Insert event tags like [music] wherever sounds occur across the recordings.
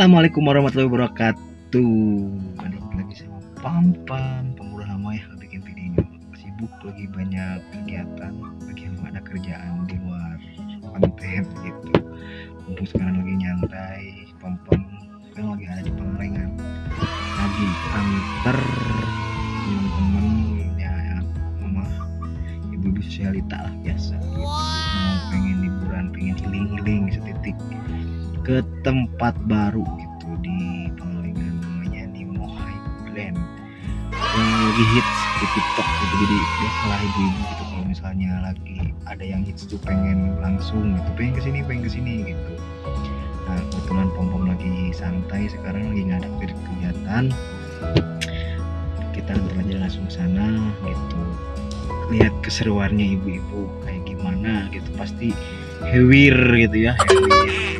Assalamualaikum warahmatullahi wabarakatuh. Balik lagi sama Pam Pam. Lama ya bikin video Sibuk lagi banyak kegiatan. Lagi ada kerjaan di luar konten gitu. Mumpung sekarang lagi nyantai Pam Pam kan lagi ada di Pangalengan Lagi antar teman-teman ya mama ibu-ibu sosialita lah biasa gitu. Ke tempat baru gitu di Pangalengan namanya Nemo Highland yang lagi hits di TikTok gitu jadi biasalah ibu-ibu gitu kalau misalnya lagi ada yang hits tuh pengen langsung gitu pengen ke sini pengen ke sini gitu. Nah kebetulan pom pom lagi santai sekarang lagi nggak ada kegiatan. Kita antar aja langsung sana gitu. Lihat keseruannya ibu-ibu kayak gimana gitu pasti hewir gitu ya hewir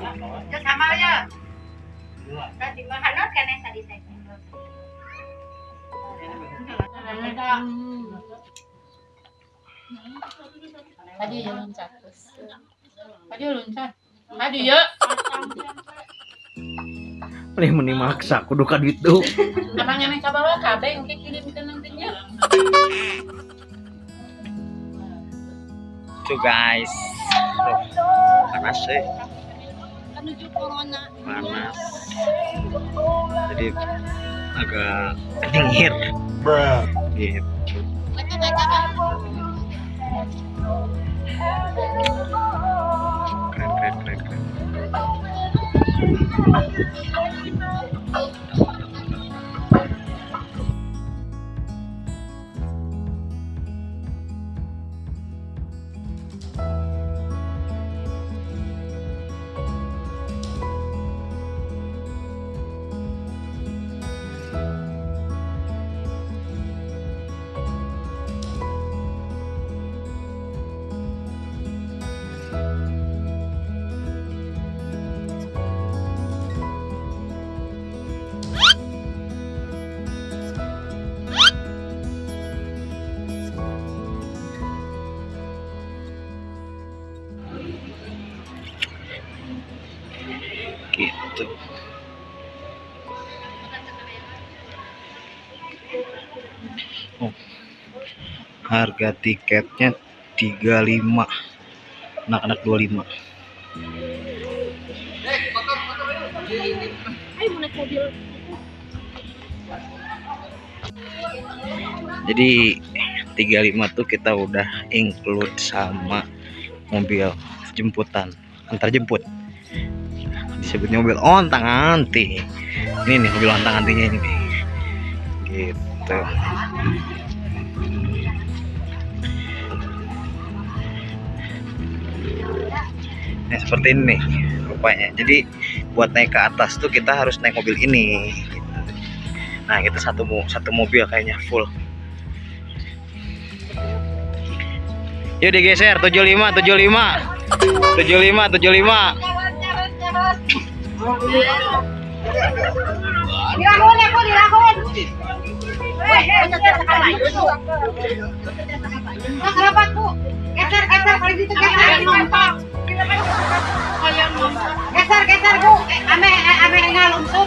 Ya sama ya. Tadi mahal kan yang tadi saya. Tadi ya loncat terus. Tadi loncat. Tadi ya. Paling meni maksa kudu ka duit tuh Abang yang ka bawah kabeh engke kirim ke nantinya. tuh guys Tuh, panas sih Menuju corona. panas. Jadi agak dingin. Keren harga tiketnya 35 anak-anak 25 jadi 35 tuh kita udah include sama mobil jemputan. Antar jemput. Disebutnya mobil ontang anti. Ini nih mobil ontang antinya ini gitu nah seperti ini rupanya jadi buat naik ke atas tuh kita harus naik mobil ini gitu. nah kita satu mo- satu mobil kayaknya full yuk digeser 75 75 75 75 Dilahun aku, dilahun. Mas, kenapa ku? Geser, geser, gitu geser. Geser, geser bu. Ame, ame ngalung tuh.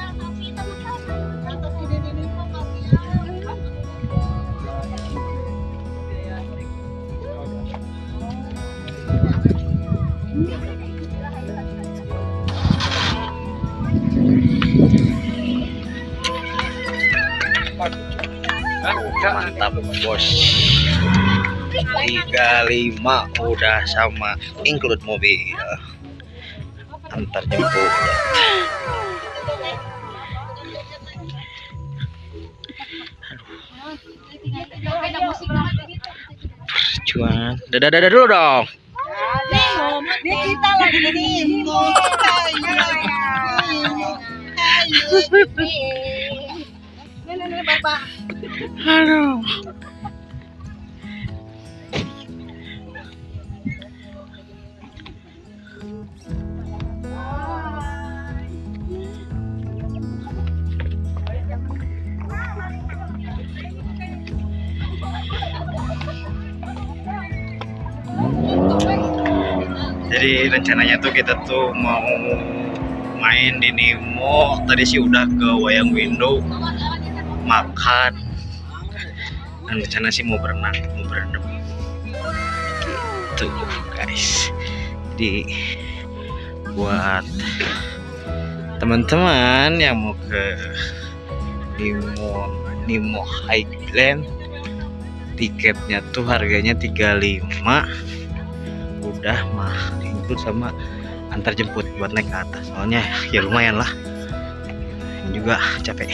Mantap bos. 35 udah sama include mobil. Antar jemput. Perjuangan. Dadah dadah dulu dong. Kita lagi di [laughs] bapak. Aduh. Jadi rencananya tuh kita tuh mau main di Nemo. Tadi sih udah ke Wayang Window makan. Dan rencana sih mau berenang, mau berendam. Gitu guys. Jadi buat teman-teman yang mau ke Nemo Nemo Highland tiketnya tuh harganya 35 udah mah include sama antar jemput buat naik ke atas soalnya ya lumayan lah juga capek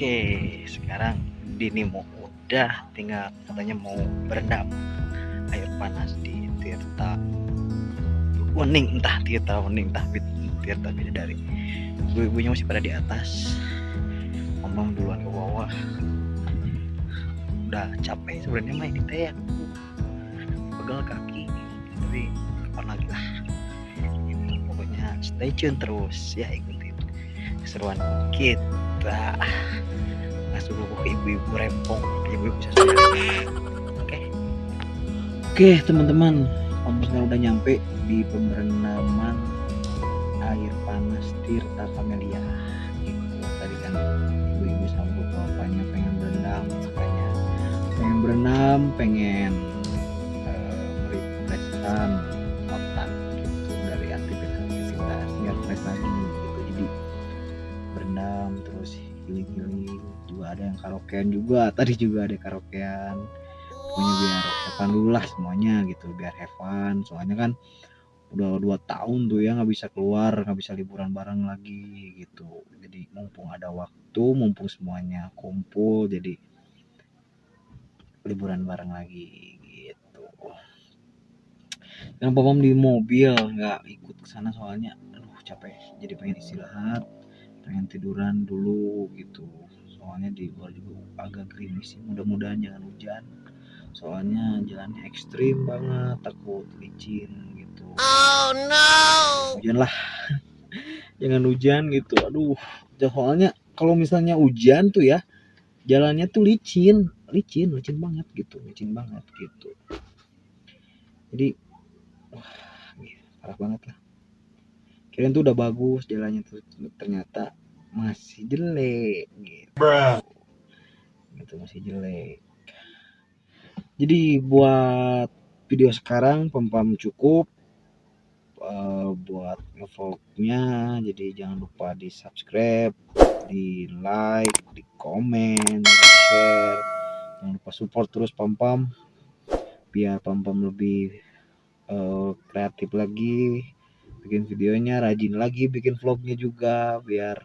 oke sekarang Dini mau udah tinggal katanya mau berendam air panas di Tirta. Wening entah Tirta Wening entah Tirta Bidadari. Ibu-ibunya masih pada di atas. Ngomong duluan ke bawah udah capek sebenarnya main di teh pegal kaki tapi kapan lagi lah. Gitu, pokoknya stay tune terus ya ikutin keseruan kita nggak suruh ke ibu-ibu rempong ibu-ibu bisa oke. Oke teman-teman. Om udah nyampe di pemberendaman air panas Tirta Camelia gitu tadi kan ibu-ibu sama bapaknya pengen berenang makanya pengen berenang pengen karaokean juga. Tadi juga ada karaokean. Pokoknya biar have fun dulu lah semuanya gitu biar have fun. Soalnya kan udah dua tahun tuh ya nggak bisa keluar nggak bisa liburan bareng lagi gitu. Jadi mumpung ada waktu mumpung semuanya kumpul jadi liburan bareng lagi gitu. Dan papam di mobil? Nggak ikut ke sana soalnya aduh capek. Jadi pengen istirahat pengen tiduran dulu gitu soalnya di luar juga agak gerimis sih. Mudah-mudahan jangan hujan. Soalnya jalannya ekstrim banget takut licin gitu. Oh no! hujan lah [laughs] jangan hujan gitu. Aduh. Soalnya kalau misalnya hujan tuh ya jalannya tuh licin. Licin licin banget gitu. Licin banget gitu. Jadi wah parah banget lah. Kirain tuh udah bagus jalannya tuh ternyata masih jelek gitu. Gitu masih jelek. Jadi buat video sekarang pem-pem cukup. Eh, buat ngevlognya jadi jangan lupa di subscribe di like di komen di share jangan lupa support terus pam pam biar pam pam lebih eh, kreatif lagi bikin videonya rajin lagi bikin vlognya juga biar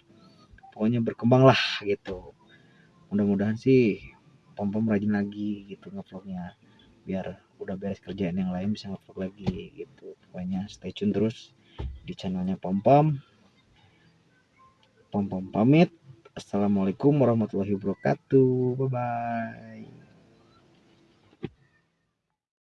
pokoknya berkembang lah gitu. Mudah-mudahan sih pam pam rajin lagi gitu ngevlognya. Biar udah beres kerjaan yang lain bisa ngevlog lagi gitu. Pokoknya stay tune terus di channelnya pam pam pam pam pamit. Assalamualaikum warahmatullahi wabarakatuh. Bye bye